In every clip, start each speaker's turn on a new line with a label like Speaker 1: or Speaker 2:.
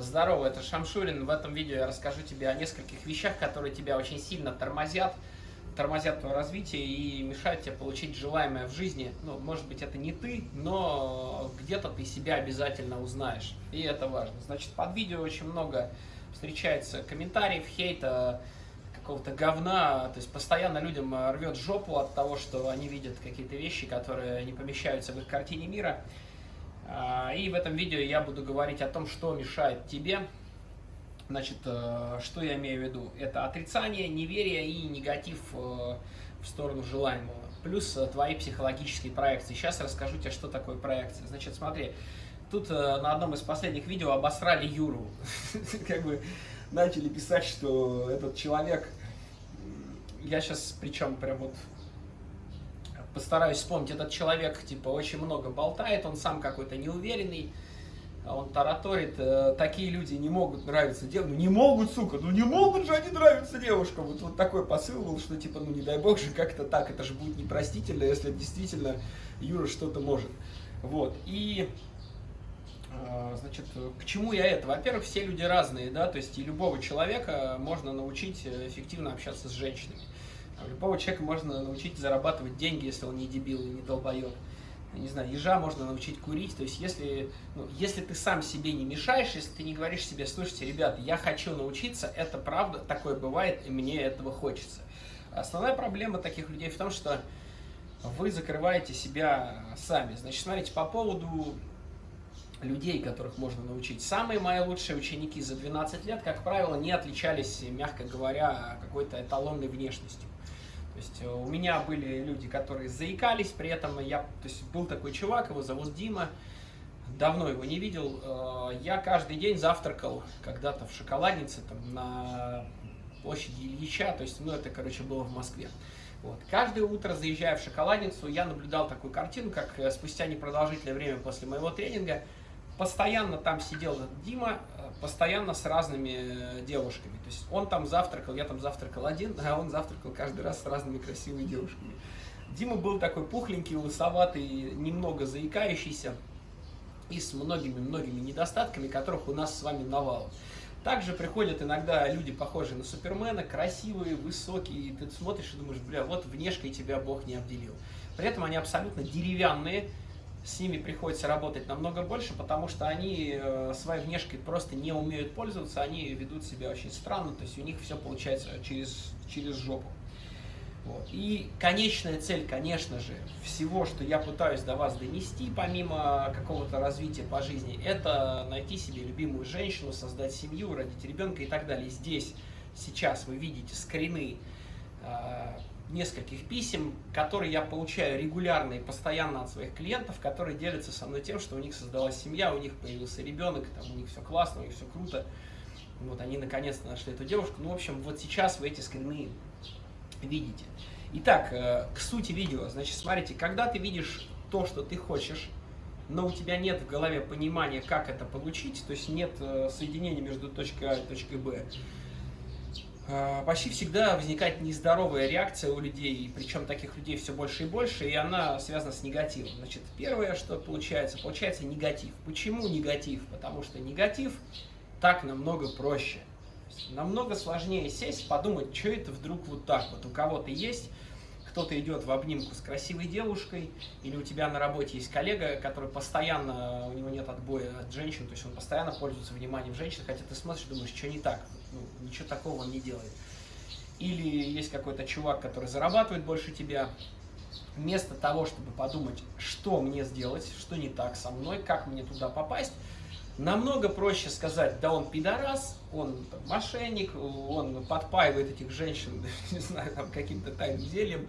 Speaker 1: Здорово, это Шамшурин. В этом видео я расскажу тебе о нескольких вещах, которые тебя очень сильно тормозят, тормозят твое развитие и мешают тебе получить желаемое в жизни. Ну, может быть, это не ты, но где-то ты себя обязательно узнаешь. И это важно. Значит, под видео очень много встречается комментариев, хейта, какого-то говна, то есть постоянно людям рвет жопу от того, что они видят какие-то вещи, которые не помещаются в их картине мира. А, и в этом видео я буду говорить о том, что мешает тебе. Значит, э, что я имею в виду? Это отрицание, неверие и негатив э, в сторону желаемого. Плюс э, твои психологические проекции. Сейчас расскажу тебе, что такое проекция. Значит, смотри, тут на одном из последних видео обосрали Юру. Как бы начали писать, что этот человек... Я сейчас, причем прям вот постараюсь вспомнить, этот человек, типа, очень много болтает, он сам какой-то неуверенный, а он тараторит, э, такие люди не могут нравиться девушкам, ну не могут, сука, ну не могут же они нравиться девушкам. Вот, вот такой посыл был, что типа, ну не дай бог же как-то так, это же будет непростительно, если действительно Юра что-то может. Вот, и, э, значит, к чему я это? Во-первых, все люди разные, да, то есть и любого человека можно научить эффективно общаться с женщинами. А любого человека можно научить зарабатывать деньги, если он не дебил и не долбоеб. Не знаю, ежа можно научить курить. То есть, если, ну, если ты сам себе не мешаешь, если ты не говоришь себе, слушайте, ребята, я хочу научиться, это правда, такое бывает, и мне этого хочется. Основная проблема таких людей в том, что вы закрываете себя сами. Значит, смотрите, по поводу людей, которых можно научить. Самые мои лучшие ученики за 12 лет, как правило, не отличались, мягко говоря, какой-то эталонной внешностью. То есть э, у меня были люди, которые заикались, при этом я, то есть был такой чувак, его зовут Дима, давно его не видел. Э, я каждый день завтракал когда-то в шоколаднице там, на площади Ильича, то есть, ну, это, короче, было в Москве. Вот. Каждое утро, заезжая в шоколадницу, я наблюдал такую картину, как э, спустя непродолжительное время после моего тренинга постоянно там сидел Дима, постоянно с разными э, девушками. То есть он там завтракал, я там завтракал один, а он завтракал каждый раз с разными красивыми девушками. Дима был такой пухленький, лысоватый, немного заикающийся и с многими-многими недостатками, которых у нас с вами навал. Также приходят иногда люди, похожие на Супермена, красивые, высокие, и ты смотришь и думаешь, бля, вот внешкой тебя Бог не обделил. При этом они абсолютно деревянные, с ними приходится работать намного больше, потому что они э, своей внешкой просто не умеют пользоваться, они ведут себя очень странно, то есть у них все получается через, через жопу. Вот. И конечная цель, конечно же, всего, что я пытаюсь до вас донести, помимо какого-то развития по жизни, это найти себе любимую женщину, создать семью, родить ребенка и так далее. Здесь, сейчас вы видите скрины э, нескольких писем, которые я получаю регулярно и постоянно от своих клиентов, которые делятся со мной тем, что у них создалась семья, у них появился ребенок, там, у них все классно, у них все круто. Вот они наконец-то нашли эту девушку. Ну, в общем, вот сейчас вы эти скрины видите. Итак, э, к сути видео. Значит, смотрите, когда ты видишь то, что ты хочешь, но у тебя нет в голове понимания, как это получить, то есть нет э, соединения между точкой А и точкой Б, почти всегда возникает нездоровая реакция у людей, причем таких людей все больше и больше, и она связана с негативом. Значит, первое, что получается, получается негатив. Почему негатив? Потому что негатив так намного проще. Намного сложнее сесть, подумать, что это вдруг вот так вот. У кого-то есть кто-то идет в обнимку с красивой девушкой, или у тебя на работе есть коллега, который постоянно, у него нет отбоя от женщин, то есть он постоянно пользуется вниманием женщин, хотя ты смотришь и думаешь, что не так, ну, ничего такого он не делает. Или есть какой-то чувак, который зарабатывает больше тебя, вместо того, чтобы подумать, что мне сделать, что не так со мной, как мне туда попасть, Намного проще сказать, да он пидорас, он там, мошенник, он подпаивает этих женщин, не знаю, там каким-то тайным зельем,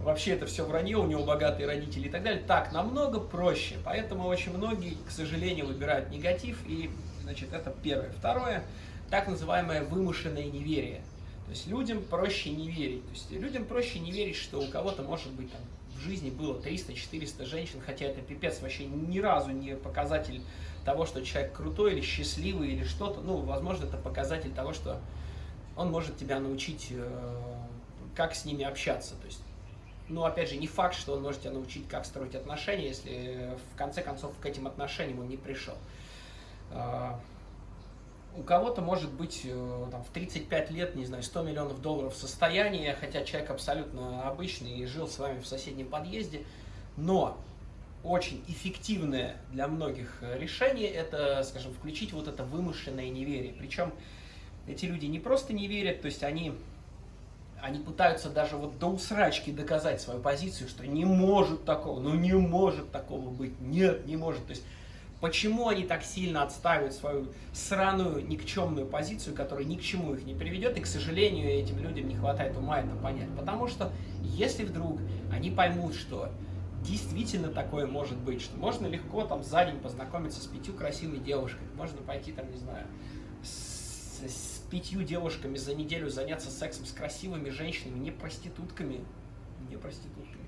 Speaker 1: вообще это все вранье, у него богатые родители и так далее. Так, намного проще, поэтому очень многие, к сожалению, выбирают негатив, и, значит, это первое. Второе, так называемое вымышленное неверие. То есть людям проще не верить. То есть людям проще не верить, что у кого-то может быть там в жизни было 300-400 женщин, хотя это пипец вообще ни разу не показатель того, что человек крутой или счастливый или что-то. Ну, возможно, это показатель того, что он может тебя научить, э, как с ними общаться. То есть, ну, опять же, не факт, что он может тебя научить, как строить отношения, если в конце концов к этим отношениям он не пришел. А, у кого-то может быть э, там, в 35 лет, не знаю, 100 миллионов долларов состояния, хотя человек абсолютно обычный и жил с вами в соседнем подъезде, но очень эффективное для многих решение это, скажем, включить вот это вымышленное неверие. Причем эти люди не просто не верят, то есть они, они пытаются даже вот до усрачки доказать свою позицию, что не может такого, ну не может такого быть, нет, не может. То есть почему они так сильно отстаивают свою сраную, никчемную позицию, которая ни к чему их не приведет, и, к сожалению, этим людям не хватает ума это понять. Потому что если вдруг они поймут, что действительно такое может быть, что можно легко там за день познакомиться с пятью красивыми девушками, можно пойти там, не знаю, с, с пятью девушками за неделю заняться сексом с красивыми женщинами, не проститутками, не проститутками.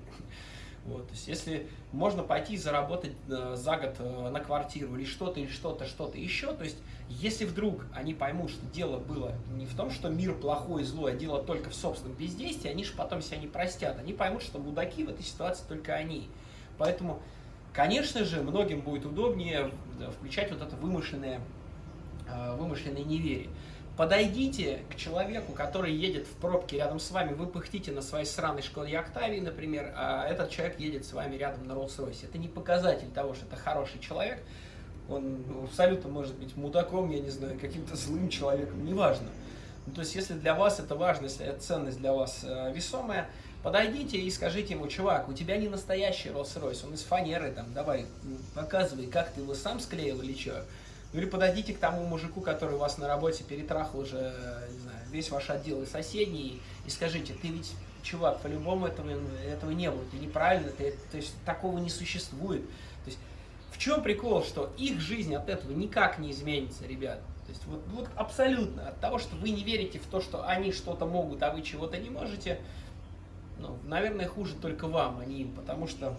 Speaker 1: Вот, то есть, если можно пойти заработать э, за год э, на квартиру или что-то, или что-то, что-то еще, то есть, если вдруг они поймут, что дело было не в том, что мир плохой и злой, а дело только в собственном бездействии, они же потом себя не простят. Они поймут, что мудаки в этой ситуации только они. Поэтому, конечно же, многим будет удобнее включать вот это вымышленное, э, вымышленное неверие. Подойдите к человеку, который едет в пробке рядом с вами, вы пыхтите на своей сраной Шкоде Октавии, например, а этот человек едет с вами рядом на Роллс-Ройсе. Это не показатель того, что это хороший человек, он абсолютно может быть мудаком, я не знаю, каким-то злым человеком, неважно. Ну, то есть, если для вас это важно, если эта ценность для вас э, весомая, подойдите и скажите ему, чувак, у тебя не настоящий Роллс-Ройс, он из фанеры, там, давай, показывай, как ты его сам склеил или что. Ну или подойдите к тому мужику, который у вас на работе перетрахал уже, не знаю, весь ваш отдел и соседний, и скажите, ты ведь, чувак, по-любому этого, этого не было, ты неправильно, ты, то есть такого не существует. То есть в чем прикол, что их жизнь от этого никак не изменится, ребят. То есть вот, вот абсолютно от того, что вы не верите в то, что они что-то могут, а вы чего-то не можете, ну, наверное, хуже только вам, а не им, потому что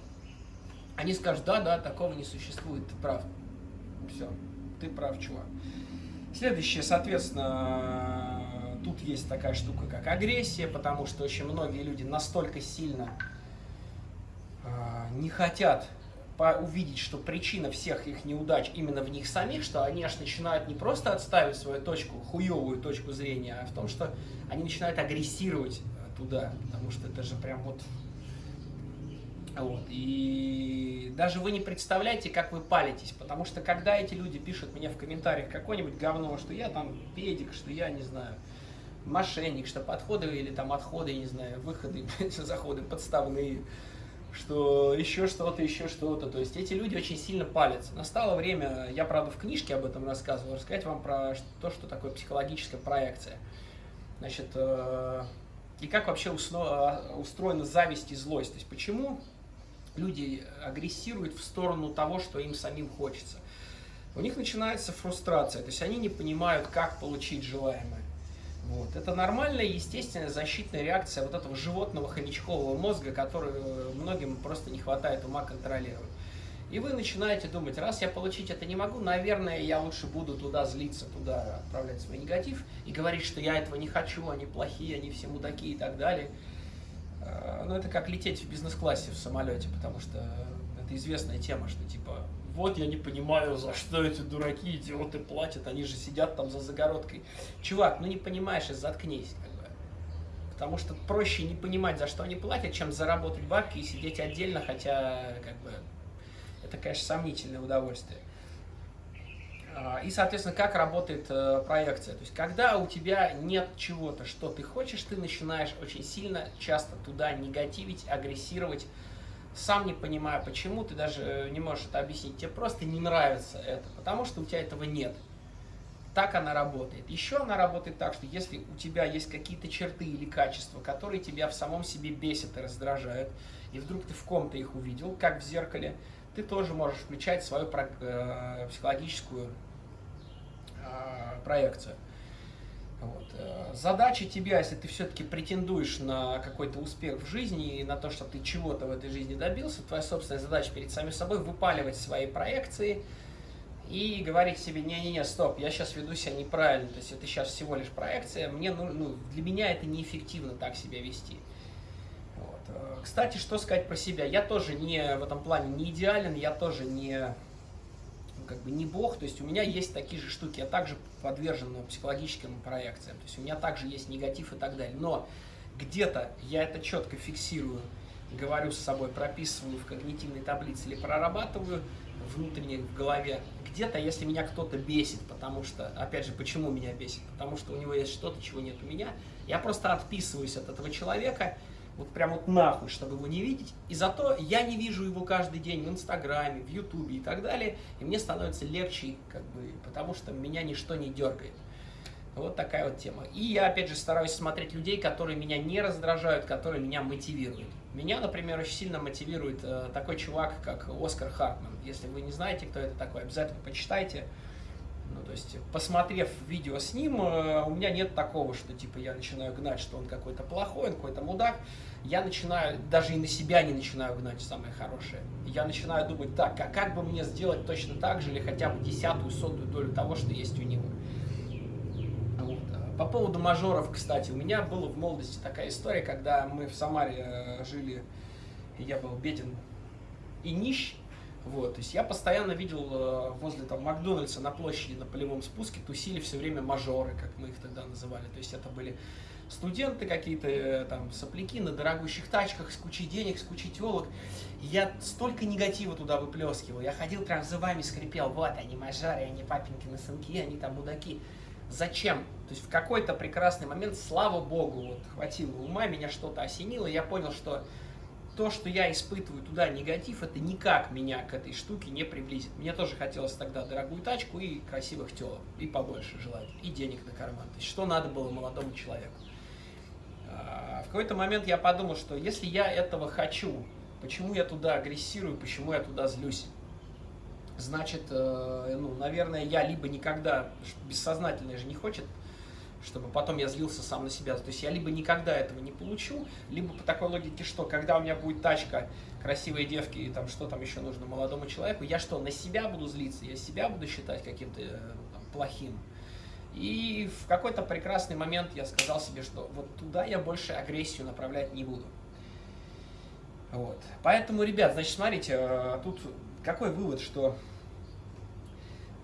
Speaker 1: они скажут, да, да, такого не существует, ты прав. Все ты прав, чувак. Следующее, соответственно, тут есть такая штука, как агрессия, потому что очень многие люди настолько сильно э, не хотят увидеть, что причина всех их неудач именно в них самих, что они аж начинают не просто отставить свою точку, хуевую точку зрения, а в том, что они начинают агрессировать туда, потому что это же прям вот вот. И даже вы не представляете, как вы палитесь, потому что когда эти люди пишут мне в комментариях какое-нибудь говно, что я там педик, что я, не знаю, мошенник, что подходы или там отходы, не знаю, выходы, заходы подставные, что еще что-то, еще что-то. То есть эти люди очень сильно палятся. Настало время, я, правда, в книжке об этом рассказывал, рассказать вам про то, что такое психологическая проекция. Значит, э, и как вообще устроена зависть и злость. То есть почему люди агрессируют в сторону того, что им самим хочется. У них начинается фрустрация, то есть они не понимают, как получить желаемое. Вот. Это нормальная, естественная защитная реакция вот этого животного хомячкового мозга, который э, многим просто не хватает ума контролировать. И вы начинаете думать, раз я получить это не могу, наверное, я лучше буду туда злиться, туда отправлять свой негатив и говорить, что я этого не хочу, они плохие, они все мудаки и так далее. Э, ну, это как лететь в бизнес-классе в самолете, потому что это известная тема, что типа, вот я не понимаю, за что эти дураки, идиоты платят, они же сидят там за загородкой. Чувак, ну не понимаешь и заткнись, как бы. Потому что проще не понимать, за что они платят, чем заработать бабки и сидеть отдельно, хотя, как бы, это, конечно, сомнительное удовольствие. А, и, соответственно, как работает э, проекция. То есть, когда у тебя нет чего-то, что ты хочешь, ты начинаешь очень сильно, часто туда негативить, агрессировать, сам не понимая почему, ты даже не можешь это объяснить, тебе просто не нравится это, потому что у тебя этого нет. Так она работает. Еще она работает так, что если у тебя есть какие-то черты или качества, которые тебя в самом себе бесят и раздражают, и вдруг ты в ком-то их увидел, как в зеркале, ты тоже можешь включать свою э, психологическую Э, проекцию. Вот. Э, задача тебя, если ты все-таки претендуешь на какой-то успех в жизни и на то, что ты чего-то в этой жизни добился, твоя собственная задача перед самим собой выпаливать свои проекции и говорить себе, не-не-не, стоп, я сейчас веду себя неправильно, то есть это сейчас всего лишь проекция, мне, ну, ну, для меня это неэффективно так себя вести. Вот. Э, кстати, что сказать про себя? Я тоже не в этом плане не идеален, я тоже не как бы не бог, то есть у меня есть такие же штуки, я также подвержен психологическим проекциям, то есть у меня также есть негатив и так далее, но где-то я это четко фиксирую, говорю с собой, прописываю в когнитивной таблице или прорабатываю внутренне в голове. Где-то, если меня кто-то бесит, потому что, опять же, почему меня бесит? Потому что у него есть что-то, чего нет у меня, я просто отписываюсь от этого человека, вот прям вот нахуй, чтобы его не видеть. И зато я не вижу его каждый день в Инстаграме, в Ютубе и так далее. И мне становится легче, как бы, потому что меня ничто не дергает. Вот такая вот тема. И я, опять же, стараюсь смотреть людей, которые меня не раздражают, которые меня мотивируют. Меня, например, очень сильно мотивирует э, такой чувак, как Оскар Хартман. Если вы не знаете, кто это такой, обязательно почитайте. Ну, то есть, посмотрев видео с ним, э, у меня нет такого, что, типа, я начинаю гнать, что он какой-то плохой, он какой-то мудак. Я начинаю, даже и на себя не начинаю гнать самое хорошее. Я начинаю думать, так, а как бы мне сделать точно так же, или хотя бы десятую, сотую долю того, что есть у него. По поводу мажоров, кстати, у меня была в молодости такая история, когда мы в Самаре э, жили, я был беден и нищ, вот, то есть я постоянно видел э, возле там Макдональдса на площади на полевом спуске тусили все время мажоры, как мы их тогда называли, то есть это были студенты какие-то, э, там, сопляки на дорогущих тачках с кучей денег, с кучей телок. Я столько негатива туда выплескивал. Я ходил прям зубами скрипел. Вот они мажоры, они папинкины сынки, они там мудаки. Зачем? То есть в какой-то прекрасный момент, слава богу, вот хватило ума, меня что-то осенило, я понял, что то, что я испытываю туда негатив, это никак меня к этой штуке не приблизит. Мне тоже хотелось тогда дорогую тачку и красивых телок, и побольше желать, и денег на карман. То есть что надо было молодому человеку. А, в какой-то момент я подумал, что если я этого хочу, почему я туда агрессирую, почему я туда злюсь? значит, э, ну, наверное, я либо никогда, бессознательно же не хочет, чтобы потом я злился сам на себя. То есть я либо никогда этого не получу, либо по такой логике, что когда у меня будет тачка, красивые девки и там что там еще нужно молодому человеку, я что, на себя буду злиться, я себя буду считать каким-то э, плохим. И в какой-то прекрасный момент я сказал себе, что вот туда я больше агрессию направлять не буду. Вот. Поэтому, ребят, значит, смотрите, э, тут какой вывод, что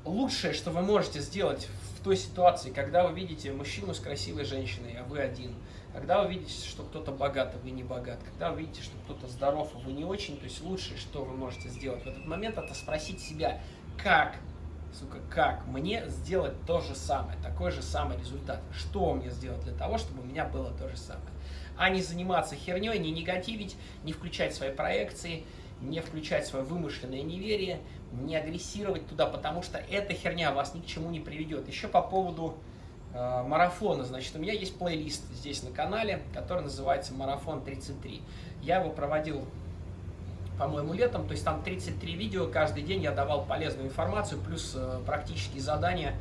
Speaker 1: лучшее, что вы можете сделать в той ситуации, когда вы видите мужчину с красивой женщиной, а вы один, когда вы видите, что кто-то богат, а вы не богат, когда вы видите, что кто-то здоров, а вы не очень, то есть лучшее, что вы можете сделать в этот момент, это спросить себя, как, сука, как мне сделать то же самое, такой же самый результат, что мне сделать для того, чтобы у меня было то же самое, а не заниматься херней, не негативить, не включать свои проекции, не включать свое вымышленное неверие, не агрессировать туда, потому что эта херня вас ни к чему не приведет. Еще по поводу э, марафона, значит, у меня есть плейлист здесь на канале, который называется «Марафон 33». Я его проводил, по-моему, летом, то есть там 33 видео, каждый день я давал полезную информацию, плюс э, практические задания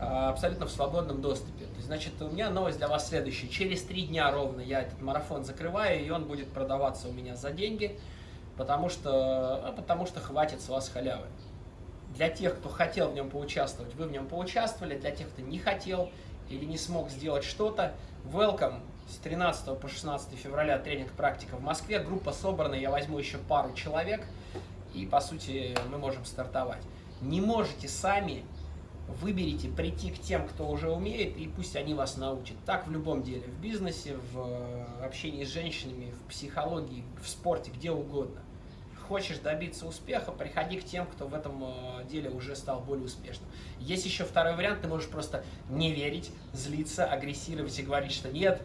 Speaker 1: э, абсолютно в свободном доступе. То есть, значит, у меня новость для вас следующая. Через три дня ровно я этот марафон закрываю, и он будет продаваться у меня за деньги – потому что, а потому что хватит с вас халявы. Для тех, кто хотел в нем поучаствовать, вы в нем поучаствовали, для тех, кто не хотел или не смог сделать что-то, welcome с 13 по 16 февраля тренинг-практика в Москве. Группа собрана, я возьму еще пару человек, и, по сути, мы можем стартовать. Не можете сами, выберите прийти к тем, кто уже умеет, и пусть они вас научат. Так в любом деле, в бизнесе, в э, общении с женщинами, в психологии, в спорте, где угодно. Хочешь добиться успеха, приходи к тем, кто в этом э, деле уже стал более успешным. Есть еще второй вариант, ты можешь просто не верить, злиться, агрессировать и говорить, что нет,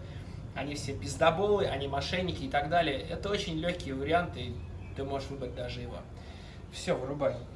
Speaker 1: они все пиздоболы, они мошенники и так далее. Это очень легкие варианты, ты можешь выбрать даже его. Все, вырубай.